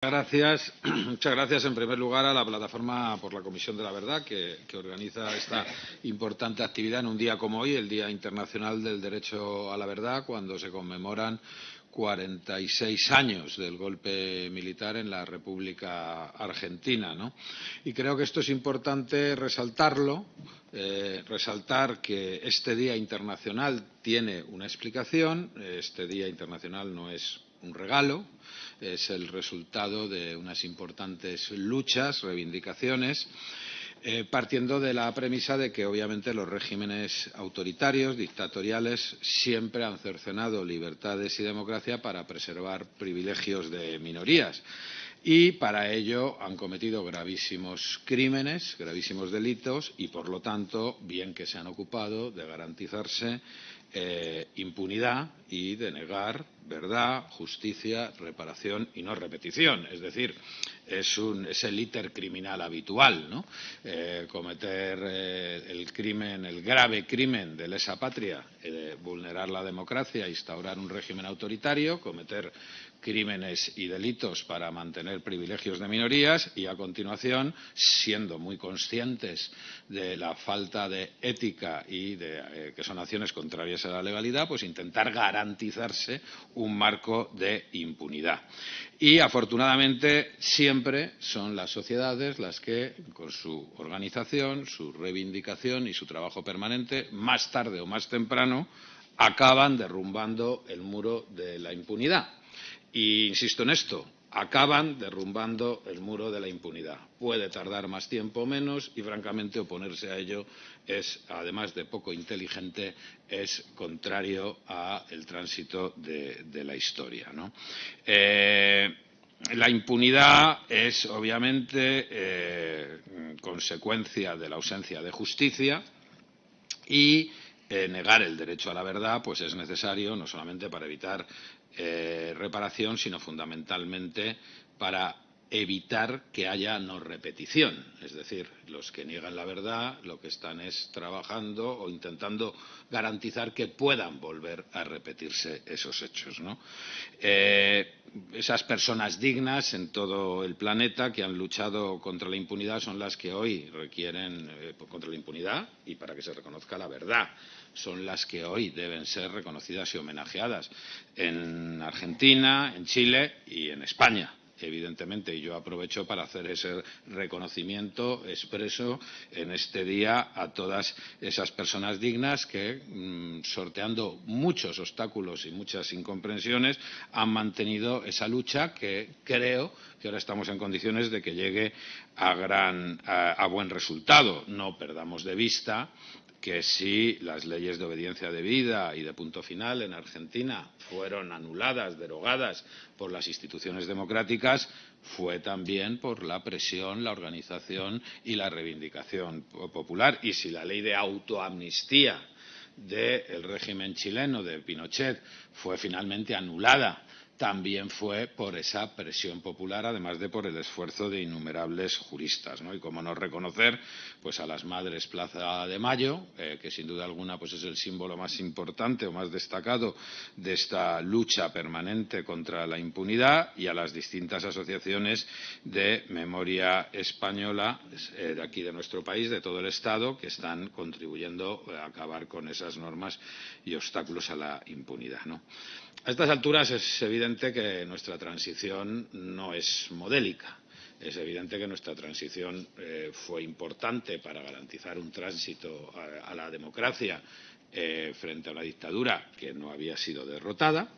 Gracias. Muchas gracias, en primer lugar, a la Plataforma por la Comisión de la Verdad, que, organiza esta importante actividad en un día como hoy, el Día Internacional del Derecho a la Verdad, cuando se conmemoran 46 años del golpe militar en la República Argentina. Y creo que esto es importante resaltarlo, eh, resaltar que este Día Internacional tiene una explicación. Este Día Internacional no es un regalo, es el resultado de unas importantes luchas, reivindicaciones, eh, partiendo de la premisa de que obviamente los regímenes autoritarios, dictatoriales, siempre han cercenado libertades y democracia para preservar privilegios de minorías. Y para ello han cometido gravísimos crímenes, gravísimos delitos y, por lo tanto, bien que se han ocupado de garantizarse eh, impunidad y de negar verdad, justicia, reparación y no repetición. Es decir, es, un, es el íter criminal habitual, ¿no? Eh, cometer eh, el crimen, el grave crimen de lesa patria, eh, vulnerar la democracia, instaurar un régimen autoritario, cometer crímenes y delitos para mantener privilegios de minorías y, a continuación, siendo muy conscientes de la falta de ética y de que son acciones contrarias a la legalidad, pues intentar garantizarse un marco de impunidad. Y, afortunadamente, siempre son las sociedades las que, con su organización, su reivindicación y su trabajo permanente, más tarde o más temprano, acaban derrumbando el muro de la impunidad. Y insisto en esto, acaban derrumbando el muro de la impunidad. Puede tardar más tiempo o menos y, francamente, oponerse a ello es, además de poco inteligente, es contrario al tránsito de, la historia. Eh, la impunidad es, obviamente, eh, consecuencia de la ausencia de justicia y eh, negar el derecho a la verdad pues es necesario no solamente para evitar eh, reparación, sino fundamentalmente para evitar que haya no repetición. Es decir, los que niegan la verdad lo que están es trabajando o intentando garantizar que puedan volver a repetirse esos hechos. ¿no? Eh, esas personas dignas en todo el planeta que han luchado contra la impunidad son las que hoy requieren eh, contra la impunidad y para que se reconozca la verdad son las que hoy deben ser reconocidas y homenajeadas en Argentina, en Chile y en España evidentemente, y yo aprovecho para hacer ese reconocimiento expreso en este día a todas esas personas dignas que, mmm, sorteando muchos obstáculos y muchas incomprensiones, han mantenido esa lucha que creo que ahora estamos en condiciones de que llegue a, gran, buen resultado. No perdamos de vista que si las leyes de obediencia debida y de punto final en Argentina fueron anuladas, derogadas por las instituciones democráticas, fue también por la presión, la organización y la reivindicación popular. Y si la ley de autoamnistía del régimen chileno de Pinochet fue finalmente anulada también fue por esa presión popular, además de por el esfuerzo de innumerables juristas. ¿no? Y cómo no reconocer pues, a las Madres Plaza de Mayo, eh, que sin duda alguna pues, es el símbolo más importante o más destacado de esta lucha permanente contra la impunidad, y a las distintas asociaciones de memoria española eh, de aquí de nuestro país, de todo el Estado, que están contribuyendo a acabar con esas normas y obstáculos a la impunidad. ¿no? A estas alturas es evidente que nuestra transición no es modélica. Es evidente que nuestra transición eh, fue importante para garantizar un tránsito a, la democracia eh, frente a una dictadura que no había sido derrotada,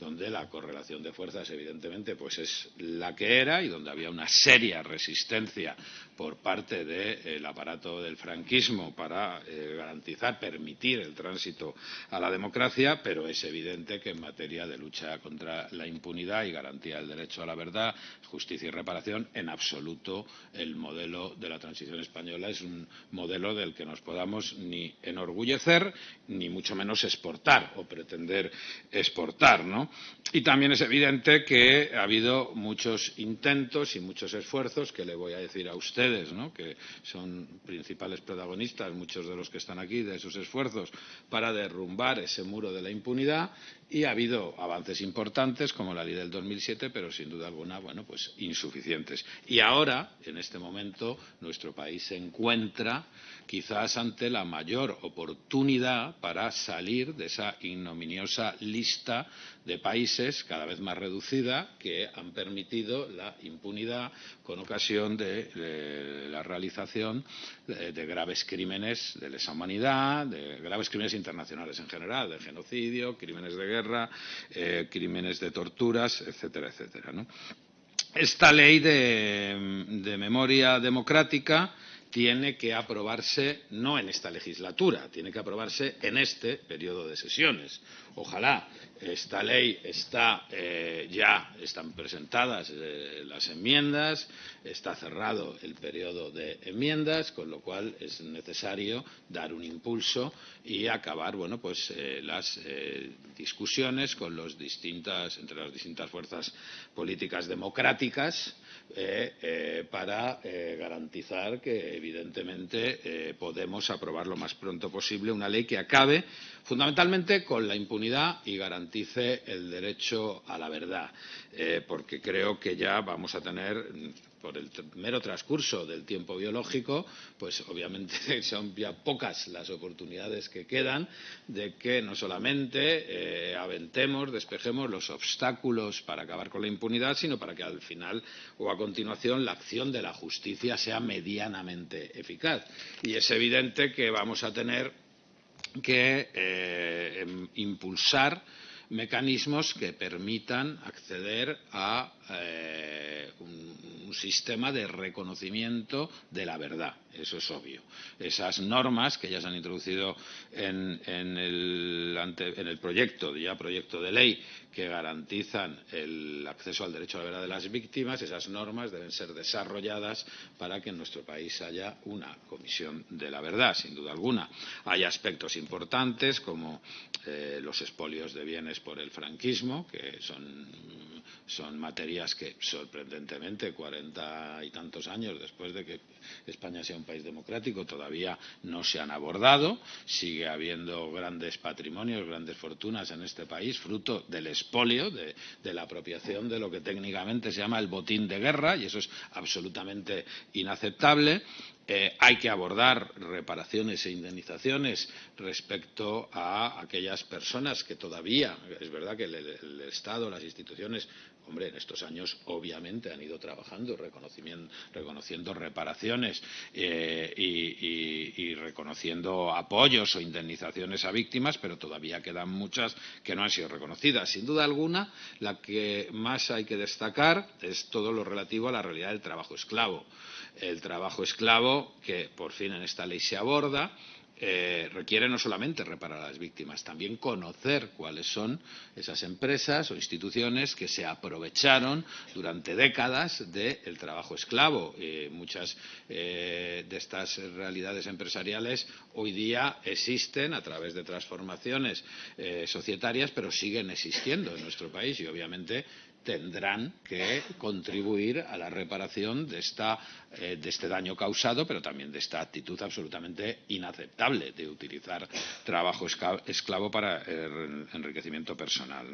donde la correlación de fuerzas, evidentemente, pues es la que era y donde había una seria resistencia por parte del de, aparato del franquismo para eh, garantizar, permitir el tránsito a la democracia, pero es evidente que en materia de lucha contra la impunidad y garantía del derecho a la verdad, justicia y reparación, en absoluto el modelo de la transición española es un modelo del que nos podamos ni enorgullecer ni mucho menos exportar o pretender exportar. ¿no? Y también es evidente que ha habido muchos intentos y muchos esfuerzos, que le voy a decir a ustedes, que son principales protagonistas, muchos de los que están aquí, de esos esfuerzos para derrumbar ese muro de la impunidad y ha habido avances importantes como la ley del 2007, pero sin duda alguna, bueno, pues insuficientes. Y ahora, en este momento, nuestro país se encuentra quizás ante la mayor oportunidad para salir de esa ignominiosa lista de países cada vez más reducida que han permitido la impunidad con ocasión de, la realización de, de, graves crímenes de lesa humanidad, de graves crímenes internacionales en general, de genocidio, crímenes de guerra guerra, eh, crímenes de torturas, etcétera, etcétera. ¿no? Esta ley de, de memoria democrática tiene que aprobarse no en esta legislatura, tiene que aprobarse en este periodo de sesiones. Ojalá esta ley está eh, ya están presentadas eh, las enmiendas, está cerrado el periodo de enmiendas, con lo cual es necesario dar un impulso y acabar bueno pues eh, las discusiones con los distintas entre las distintas fuerzas políticas democráticas para garantizar que evidentemente podemos aprobar lo más pronto posible una ley que acabe fundamentalmente con la impunidad y garantice el derecho a la verdad, eh, porque creo que ya vamos a tener por el mero transcurso del tiempo biológico, pues obviamente son ya pocas las oportunidades que quedan de que no solamente eh, aventemos, despejemos los obstáculos para acabar con la impunidad, sino para que al final o a continuación la acción de la justicia sea medianamente eficaz. Y es evidente que vamos a tener que eh, em, impulsar mecanismos que permitan acceder a eh, un, sistema de reconocimiento de la verdad. Eso es obvio. Esas normas que ya se han introducido en, el, en el proyecto, ya proyecto de ley, que garantizan el acceso al derecho a la verdad de las víctimas, esas normas deben ser desarrolladas para que en nuestro país haya una comisión de la verdad, sin duda alguna. Hay aspectos importantes como eh, los expolios de bienes por el franquismo, que son, son materias que sorprendentemente cuarenta y tantos años después de que España sea un país democrático todavía no se han abordado. Sigue habiendo grandes patrimonios, grandes fortunas en este país, fruto del expolio, de, la apropiación de lo que técnicamente se llama el botín de guerra, y eso es absolutamente inaceptable. Eh, hay que abordar reparaciones e indemnizaciones respecto a aquellas personas que todavía, es verdad que el Estado, las instituciones, hombre, en estos años obviamente han ido trabajando, reconociendo reparaciones eh, y, reconociendo apoyos o indemnizaciones a víctimas, pero todavía quedan muchas que no han sido reconocidas. Sin duda alguna, la que más hay que destacar es todo lo relativo a la realidad del trabajo esclavo. El trabajo esclavo, que por fin en esta ley se aborda, eh, requiere no solamente reparar a las víctimas, también conocer cuáles son esas empresas o instituciones que se aprovecharon durante décadas del trabajo esclavo. Eh, muchas eh, de estas realidades empresariales hoy día existen a través de transformaciones societarias, pero siguen existiendo en nuestro país y obviamente tendrán que contribuir a la reparación eh, de este daño causado, pero también de esta actitud absolutamente inaceptable de utilizar trabajo esclavo para el enriquecimiento personal.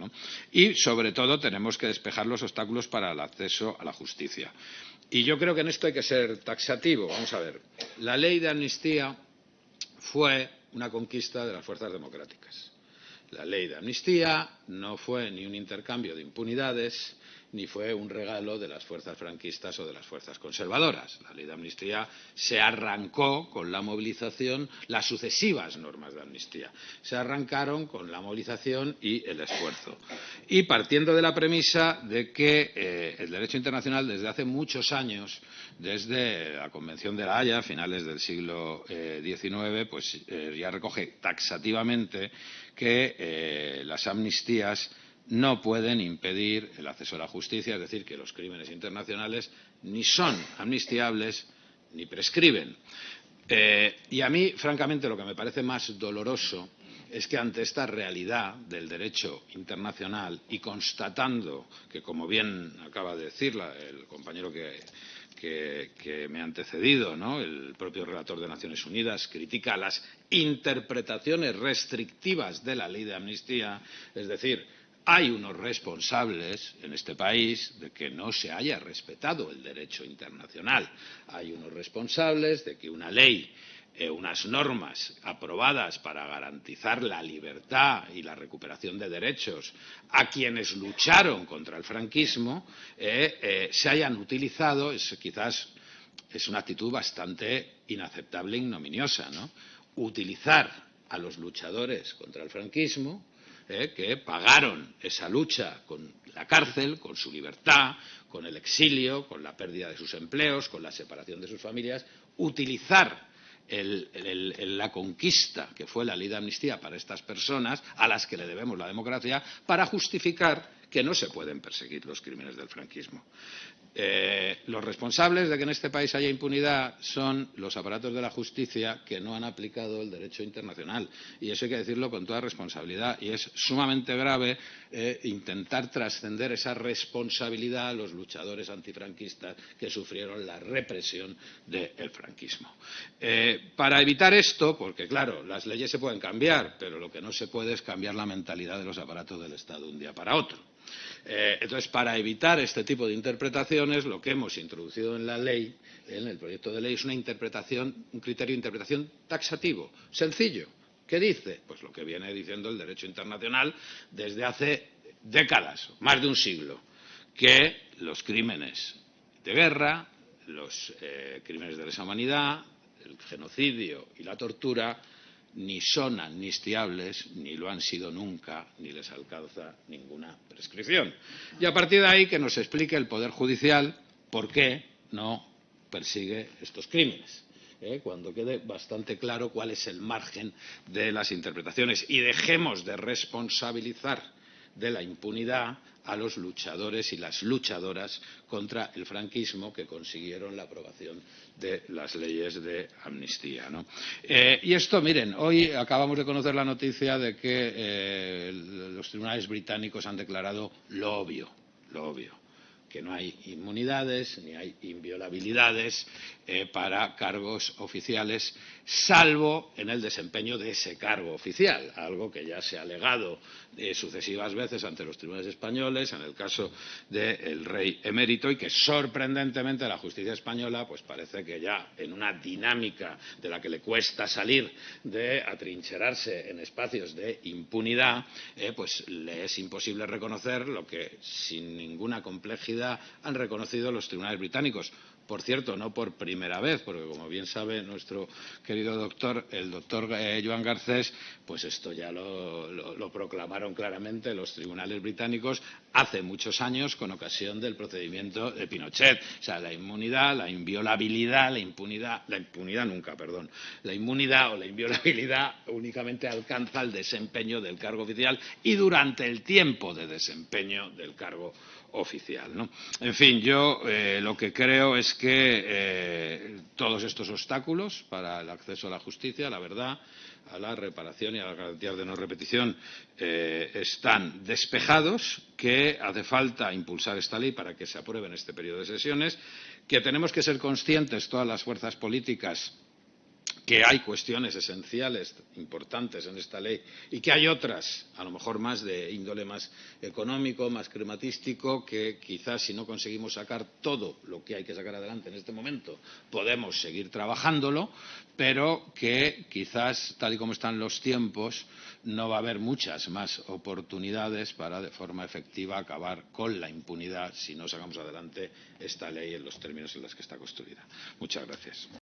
Y, sobre todo, tenemos que despejar los obstáculos para el acceso a la justicia. Y yo creo que en esto hay que ser taxativo. Vamos a ver. La ley de amnistía fue una conquista de las fuerzas democráticas la ley de amnistía no fue ni un intercambio de impunidades ni fue un regalo de las fuerzas franquistas o de las fuerzas conservadoras. La ley de amnistía se arrancó con la movilización, las sucesivas normas de amnistía se arrancaron con la movilización y el esfuerzo. Y partiendo de la premisa de que eh, el derecho internacional desde hace muchos años, desde la Convención de la Haya, a finales del siglo eh, XIX, pues eh, ya recoge taxativamente que eh, las amnistías no pueden impedir el acceso a la justicia, es decir, que los crímenes internacionales ni son amnistiables ni prescriben. Eh, y a mí, francamente, lo que me parece más doloroso es que ante esta realidad del derecho internacional y constatando que, como bien acaba de decir el compañero que, me ha antecedido, ¿no? el propio relator de Naciones Unidas, critica las interpretaciones restrictivas de la ley de amnistía, es decir, hay unos responsables en este país de que no se haya respetado el derecho internacional. Hay unos responsables de que una ley eh, unas normas aprobadas para garantizar la libertad y la recuperación de derechos a quienes lucharon contra el franquismo eh, eh, se hayan utilizado, es, quizás es una actitud bastante inaceptable e ignominiosa, ¿no? Utilizar a los luchadores contra el franquismo que pagaron esa lucha con la cárcel, con su libertad, con el exilio, con la pérdida de sus empleos, con la separación de sus familias, utilizar la conquista que fue la ley de amnistía para estas personas, a las que le debemos la democracia, para justificar que no se pueden perseguir los crímenes del franquismo. Eh, los responsables de que en este país haya impunidad son los aparatos de la justicia que no han aplicado el derecho internacional. Y eso hay que decirlo con toda responsabilidad. Y es sumamente grave eh, intentar trascender esa responsabilidad a los luchadores antifranquistas que sufrieron la represión del franquismo. Eh, para evitar esto, porque claro, las leyes se pueden cambiar, pero lo que no se puede es cambiar la mentalidad de los aparatos del Estado de un día para otro. Eh, entonces, para evitar este tipo de interpretaciones, lo que hemos introducido en la ley, en el proyecto de ley, es una interpretación, un criterio de interpretación taxativo, sencillo. ¿Qué dice? Pues lo que viene diciendo el derecho internacional desde hace décadas, más de un siglo, que los crímenes de guerra, los eh, crímenes de lesa humanidad, el genocidio y la tortura ni son amnistiables, ni lo han sido nunca, ni les alcanza ninguna prescripción. Y a partir de ahí que nos explique el Poder Judicial por qué no persigue estos crímenes. ¿eh? cuando quede bastante claro cuál es el margen de las interpretaciones y dejemos de responsabilizar de la impunidad a los luchadores y las luchadoras contra el franquismo que consiguieron la aprobación de las leyes de amnistía. Eh, y esto, miren, hoy acabamos de conocer la noticia de que eh, los tribunales británicos han declarado lo obvio, lo obvio que no hay inmunidades ni hay inviolabilidades eh, para cargos oficiales, salvo en el desempeño de ese cargo oficial, algo que ya se ha alegado sucesivas veces ante los tribunales españoles, en el caso del rey emérito, y que sorprendentemente la justicia española pues parece que ya en una dinámica de la que le cuesta salir de atrincherarse en espacios de impunidad, eh, pues le es imposible reconocer lo que sin ninguna complejidad han reconocido los tribunales británicos. Por cierto, no por primera vez, porque como bien sabe nuestro querido doctor, el doctor eh, Joan Garcés, pues esto ya lo, proclamaron claramente los tribunales británicos hace muchos años con ocasión del procedimiento de Pinochet. O sea, la inmunidad, la inviolabilidad, la impunidad, la impunidad nunca, perdón, la inmunidad o la inviolabilidad únicamente alcanza el desempeño del cargo oficial y durante el tiempo de desempeño del cargo oficial. ¿no? En fin, yo eh, lo que creo es que eh, todos estos obstáculos para el acceso a la justicia, a la verdad, a la reparación y a las garantías de no repetición eh, están despejados, que hace falta impulsar esta ley para que se apruebe en este periodo de sesiones, que tenemos que ser conscientes todas las fuerzas políticas que hay cuestiones esenciales importantes en esta ley y que hay otras, a lo mejor más de índole más económico, más crematístico, que quizás si no conseguimos sacar todo lo que hay que sacar adelante en este momento, podemos seguir trabajándolo, pero que quizás, tal y como están los tiempos, no va a haber muchas más oportunidades para, de forma efectiva, acabar con la impunidad si no sacamos adelante esta ley en los términos en los que está construida. Muchas gracias.